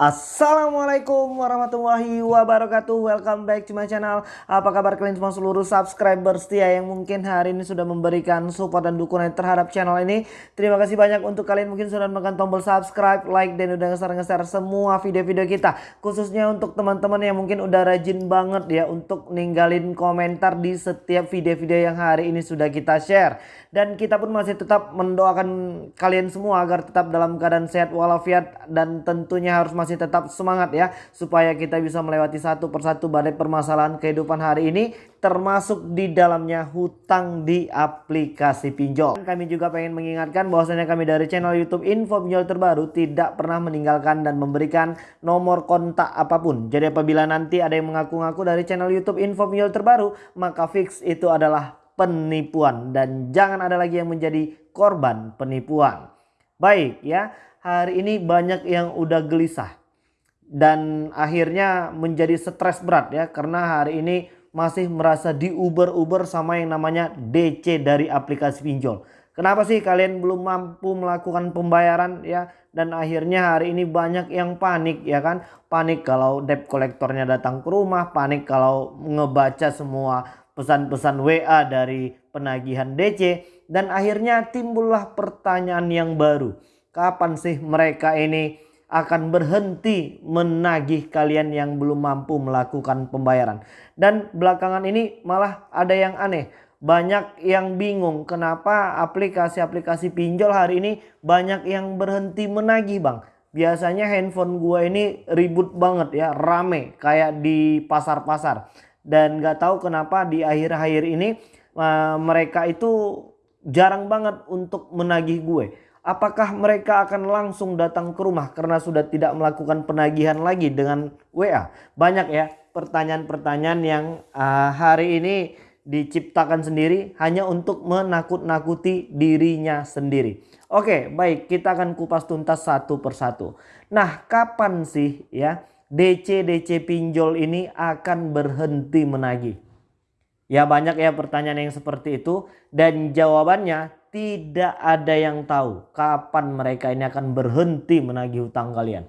Assalamualaikum warahmatullahi wabarakatuh. Welcome back to my channel. Apa kabar kalian semua seluruh subscriber setia Yang mungkin hari ini sudah memberikan support dan dukungan terhadap channel ini? Terima kasih banyak untuk kalian mungkin sudah menekan tombol subscribe Like dan udah ngeser-ngeser semua video-video kita. Khususnya untuk teman-teman yang mungkin udah rajin banget ya Untuk ninggalin komentar di setiap video-video yang hari ini sudah kita share. Dan kita pun masih tetap mendoakan kalian semua Agar tetap dalam keadaan sehat walafiat Dan tentunya harus masih masih tetap semangat ya supaya kita bisa melewati satu persatu badai permasalahan kehidupan hari ini termasuk di dalamnya hutang di aplikasi pinjol. Kami juga pengen mengingatkan bahwasanya kami dari channel YouTube Info Pinjol Terbaru tidak pernah meninggalkan dan memberikan nomor kontak apa pun. Jadi apabila nanti ada yang mengaku-ngaku dari channel YouTube Info Pinjol Terbaru, maka fix itu adalah penipuan dan jangan ada lagi yang menjadi korban penipuan. Baik ya, hari ini banyak yang udah gelisah dan akhirnya menjadi stres berat ya karena hari ini masih merasa diuber-uber sama yang namanya DC dari aplikasi pinjol. Kenapa sih kalian belum mampu melakukan pembayaran ya? Dan akhirnya hari ini banyak yang panik ya kan? Panik kalau debt kolektornya datang ke rumah panik kalau ngebaca semua pesan-pesan WA dari penagihan DC dan akhirnya timbullah pertanyaan yang baru. Kapan sih mereka ini akan berhenti menagih kalian yang belum mampu melakukan pembayaran. Dan belakangan ini malah ada yang aneh. Banyak yang bingung kenapa aplikasi-aplikasi pinjol hari ini banyak yang berhenti menagih bang. Biasanya handphone gua ini ribut banget ya, rame kayak di pasar-pasar. Dan gak tahu kenapa di akhir-akhir ini uh, mereka itu jarang banget untuk menagih gue apakah mereka akan langsung datang ke rumah karena sudah tidak melakukan penagihan lagi dengan WA? Banyak ya pertanyaan-pertanyaan yang uh, hari ini diciptakan sendiri hanya untuk menakut-nakuti dirinya sendiri. Oke, baik kita akan kupas tuntas satu persatu. Nah, kapan sih ya DC-DC pinjol ini akan berhenti menagih? Ya banyak ya pertanyaan yang seperti itu dan jawabannya tidak ada yang tahu kapan mereka ini akan berhenti menagih hutang kalian.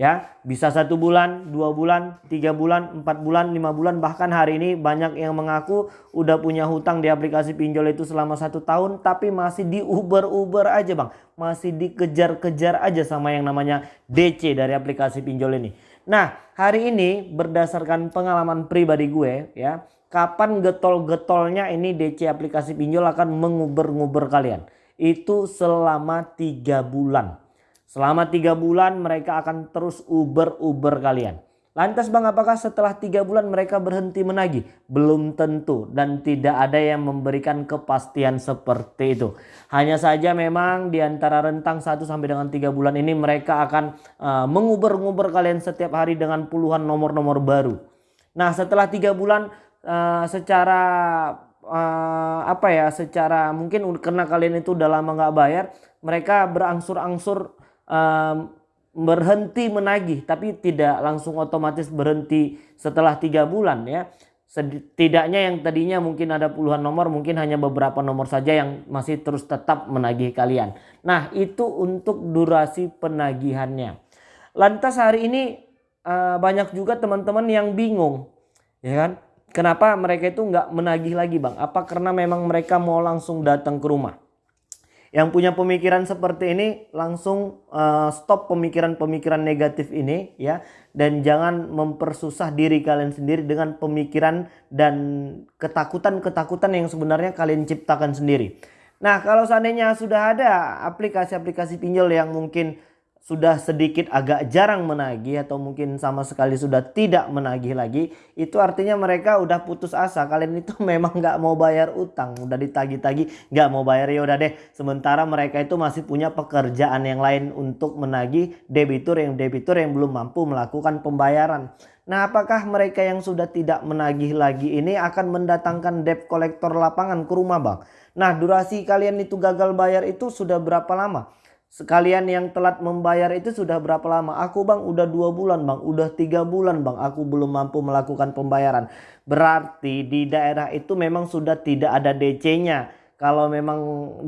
Ya, bisa satu bulan, dua bulan, tiga bulan, empat bulan, lima bulan, bahkan hari ini banyak yang mengaku udah punya hutang di aplikasi pinjol itu selama satu tahun, tapi masih di Uber-Uber aja bang, masih dikejar-kejar aja sama yang namanya DC dari aplikasi pinjol ini. Nah, hari ini berdasarkan pengalaman pribadi gue ya, kapan getol-getolnya ini DC aplikasi pinjol akan menguber-nguber kalian. Itu selama tiga bulan. Selama tiga bulan mereka akan terus uber-uber kalian. Lantas bang apakah setelah tiga bulan mereka berhenti menagih? Belum tentu dan tidak ada yang memberikan kepastian seperti itu. Hanya saja memang di antara rentang 1 sampai dengan tiga bulan ini mereka akan uh, menguber-nguber kalian setiap hari dengan puluhan nomor-nomor baru. Nah setelah tiga bulan uh, secara uh, apa ya secara mungkin karena kalian itu udah lama nggak bayar mereka berangsur-angsur berhenti menagih tapi tidak langsung otomatis berhenti setelah tiga bulan ya setidaknya yang tadinya mungkin ada puluhan nomor mungkin hanya beberapa nomor saja yang masih terus tetap menagih kalian nah itu untuk durasi penagihannya lantas hari ini uh, banyak juga teman-teman yang bingung ya kan Kenapa mereka itu nggak menagih lagi bang? Apa karena memang mereka mau langsung datang ke rumah? Yang punya pemikiran seperti ini langsung uh, stop pemikiran-pemikiran negatif ini ya. Dan jangan mempersusah diri kalian sendiri dengan pemikiran dan ketakutan-ketakutan yang sebenarnya kalian ciptakan sendiri. Nah kalau seandainya sudah ada aplikasi-aplikasi pinjol yang mungkin sudah sedikit agak jarang menagih atau mungkin sama sekali sudah tidak menagih lagi itu artinya mereka udah putus asa kalian itu memang nggak mau bayar utang udah ditagih-tagih nggak mau bayar ya udah deh sementara mereka itu masih punya pekerjaan yang lain untuk menagih debitur yang debitur yang belum mampu melakukan pembayaran Nah apakah mereka yang sudah tidak menagih lagi ini akan mendatangkan debt kolektor lapangan ke rumah bang? Nah durasi kalian itu gagal bayar itu sudah berapa lama? Sekalian yang telat membayar itu sudah berapa lama? Aku bang udah dua bulan bang, udah tiga bulan bang aku belum mampu melakukan pembayaran. Berarti di daerah itu memang sudah tidak ada DC-nya. kalau memang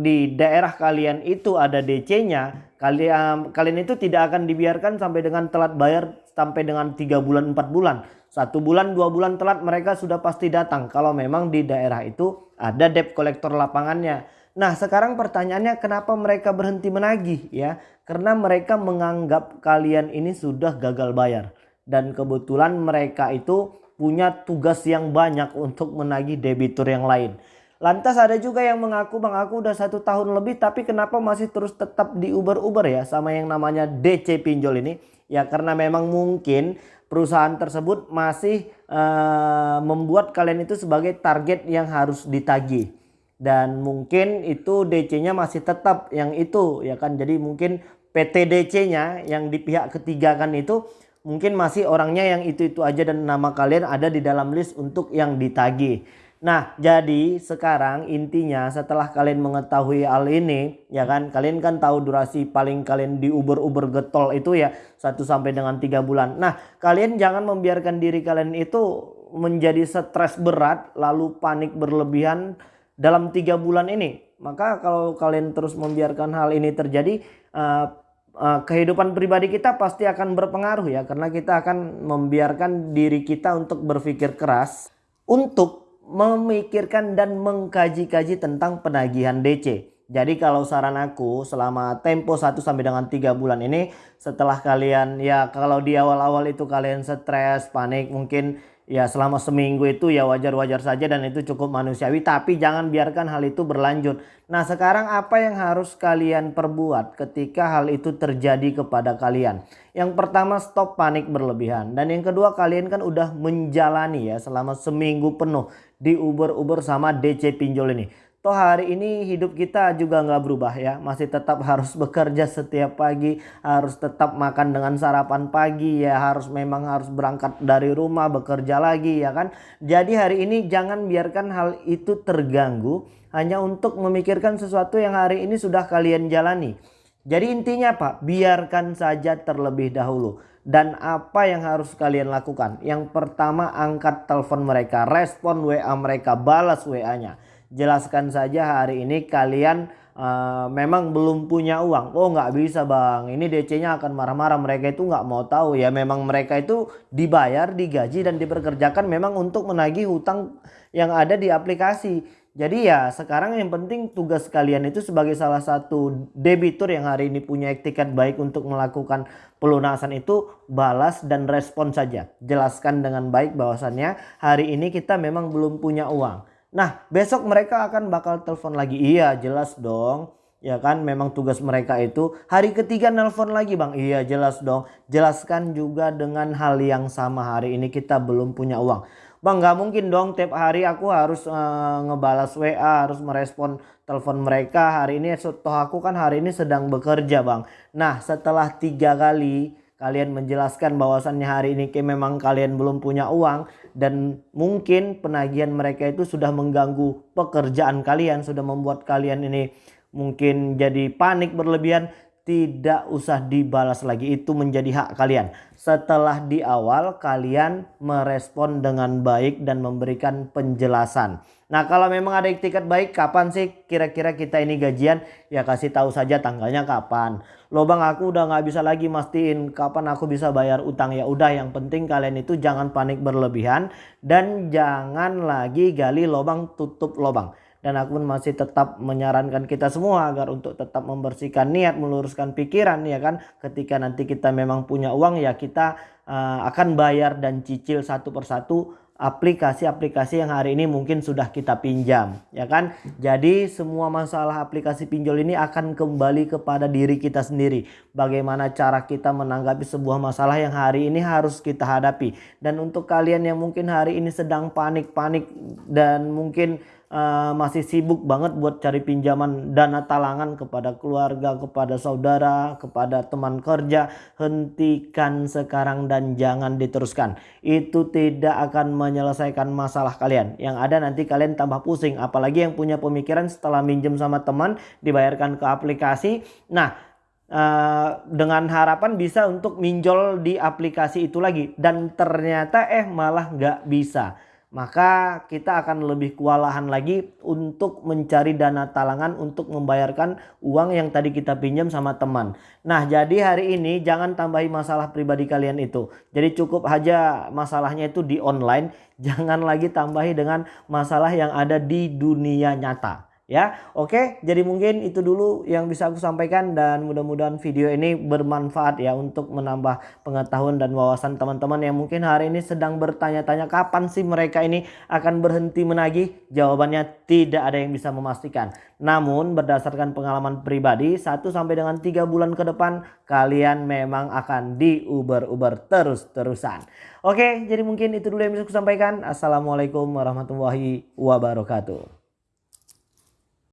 di daerah kalian itu ada DC-nya, kalian kalian itu tidak akan dibiarkan sampai dengan telat bayar sampai dengan tiga bulan empat bulan. Satu bulan dua bulan telat mereka sudah pasti datang kalau memang di daerah itu ada debt collector lapangannya. Nah sekarang pertanyaannya kenapa mereka berhenti menagih ya? Karena mereka menganggap kalian ini sudah gagal bayar. Dan kebetulan mereka itu punya tugas yang banyak untuk menagih debitur yang lain. Lantas ada juga yang mengaku bang aku udah satu tahun lebih tapi kenapa masih terus tetap di Uber-Uber ya sama yang namanya DC pinjol ini. Ya karena memang mungkin perusahaan tersebut masih uh, membuat kalian itu sebagai target yang harus ditagih. Dan mungkin itu DC-nya masih tetap yang itu ya kan. Jadi mungkin PT DC-nya yang di pihak ketiga kan itu mungkin masih orangnya yang itu-itu aja dan nama kalian ada di dalam list untuk yang ditagih. Nah, jadi sekarang intinya setelah kalian mengetahui hal ini, ya kan, kalian kan tahu durasi paling kalian di Uber-Uber getol itu ya 1 sampai dengan 3 bulan. Nah, kalian jangan membiarkan diri kalian itu menjadi stres berat lalu panik berlebihan dalam tiga bulan ini. Maka kalau kalian terus membiarkan hal ini terjadi, uh, uh, kehidupan pribadi kita pasti akan berpengaruh ya karena kita akan membiarkan diri kita untuk berpikir keras untuk memikirkan dan mengkaji-kaji tentang penagihan DC. Jadi kalau saran aku selama tempo 1 sampai dengan 3 bulan ini setelah kalian ya kalau di awal-awal itu kalian stres, panik mungkin ya selama seminggu itu ya wajar-wajar saja dan itu cukup manusiawi tapi jangan biarkan hal itu berlanjut. Nah sekarang apa yang harus kalian perbuat ketika hal itu terjadi kepada kalian? Yang pertama stop panik berlebihan dan yang kedua kalian kan udah menjalani ya selama seminggu penuh di Uber-Uber sama DC pinjol ini. Toh hari ini hidup kita juga nggak berubah ya. Masih tetap harus bekerja setiap pagi. Harus tetap makan dengan sarapan pagi ya. Harus memang harus berangkat dari rumah bekerja lagi ya kan. Jadi hari ini jangan biarkan hal itu terganggu. Hanya untuk memikirkan sesuatu yang hari ini sudah kalian jalani. Jadi intinya Pak, biarkan saja terlebih dahulu. Dan apa yang harus kalian lakukan? Yang pertama angkat telepon mereka, respon WA mereka, balas WA-nya jelaskan saja hari ini kalian uh, memang belum punya uang. Oh nggak bisa bang, ini DC-nya akan marah-marah. Mereka itu nggak mau tahu ya. Memang mereka itu dibayar, digaji dan diperkerjakan memang untuk menagih hutang yang ada di aplikasi. Jadi ya sekarang yang penting tugas kalian itu sebagai salah satu debitur yang hari ini punya etiket baik untuk melakukan pelunasan itu balas dan respon saja. Jelaskan dengan baik bahwasannya hari ini kita memang belum punya uang. Nah besok mereka akan bakal telepon lagi. Iya jelas dong. Ya kan memang tugas mereka itu. Hari ketiga nelpon lagi bang. Iya jelas dong. Jelaskan juga dengan hal yang sama hari ini kita belum punya uang. Bang nggak mungkin dong tiap hari aku harus uh, ngebalas WA. Harus merespon telepon mereka. Hari ini toh aku kan hari ini sedang bekerja bang. Nah setelah tiga kali kalian menjelaskan bahwasannya hari ini memang kalian belum punya uang dan mungkin penagihan mereka itu sudah mengganggu pekerjaan kalian sudah membuat kalian ini mungkin jadi panik berlebihan tidak usah dibalas lagi. Itu menjadi hak kalian. Setelah di awal kalian merespon dengan baik dan memberikan penjelasan nah kalau memang ada tiket baik kapan sih kira-kira kita ini gajian? Ya kasih tahu saja tanggalnya kapan. Lo bang aku udah nggak bisa lagi mastiin kapan aku bisa bayar utang. Ya udah yang penting kalian itu jangan panik berlebihan dan jangan lagi gali lobang tutup lobang dan aku pun masih tetap menyarankan kita semua agar untuk tetap membersihkan niat meluruskan pikiran ya kan? Ketika nanti kita memang punya uang ya kita uh, akan bayar dan cicil satu persatu aplikasi-aplikasi yang hari ini mungkin sudah kita pinjam ya kan? Jadi semua masalah aplikasi pinjol ini akan kembali kepada diri kita sendiri. Bagaimana cara kita menanggapi sebuah masalah yang hari ini harus kita hadapi? Dan untuk kalian yang mungkin hari ini sedang panik-panik dan mungkin uh, masih sibuk banget buat cari pinjaman dana talangan kepada keluarga, kepada saudara, kepada teman kerja, hentikan sekarang dan jangan diteruskan. Itu tidak akan menyelesaikan masalah kalian. Yang ada nanti kalian tambah pusing, apalagi yang punya pemikiran setelah minjem sama teman dibayarkan ke aplikasi. Nah, Uh, dengan harapan bisa untuk minjol di aplikasi itu lagi dan ternyata eh malah nggak bisa maka kita akan lebih kewalahan lagi untuk mencari dana talangan untuk membayarkan uang yang tadi kita pinjam sama teman. Nah jadi hari ini jangan tambahi masalah pribadi kalian itu. Jadi cukup aja masalahnya itu di online. Jangan lagi tambahi dengan masalah yang ada di dunia nyata ya. Oke, jadi mungkin itu dulu yang bisa aku sampaikan dan mudah-mudahan video ini bermanfaat ya untuk menambah pengetahuan dan wawasan teman-teman yang mungkin hari ini sedang bertanya-tanya kapan sih mereka ini akan berhenti menagih? Jawabannya tidak ada yang bisa memastikan. Namun berdasarkan pengalaman pribadi 1 sampai dengan 3 bulan ke depan kalian memang akan diuber-uber terus-terusan. Oke, jadi mungkin itu dulu yang bisa aku sampaikan. Assalamualaikum warahmatullahi wabarakatuh.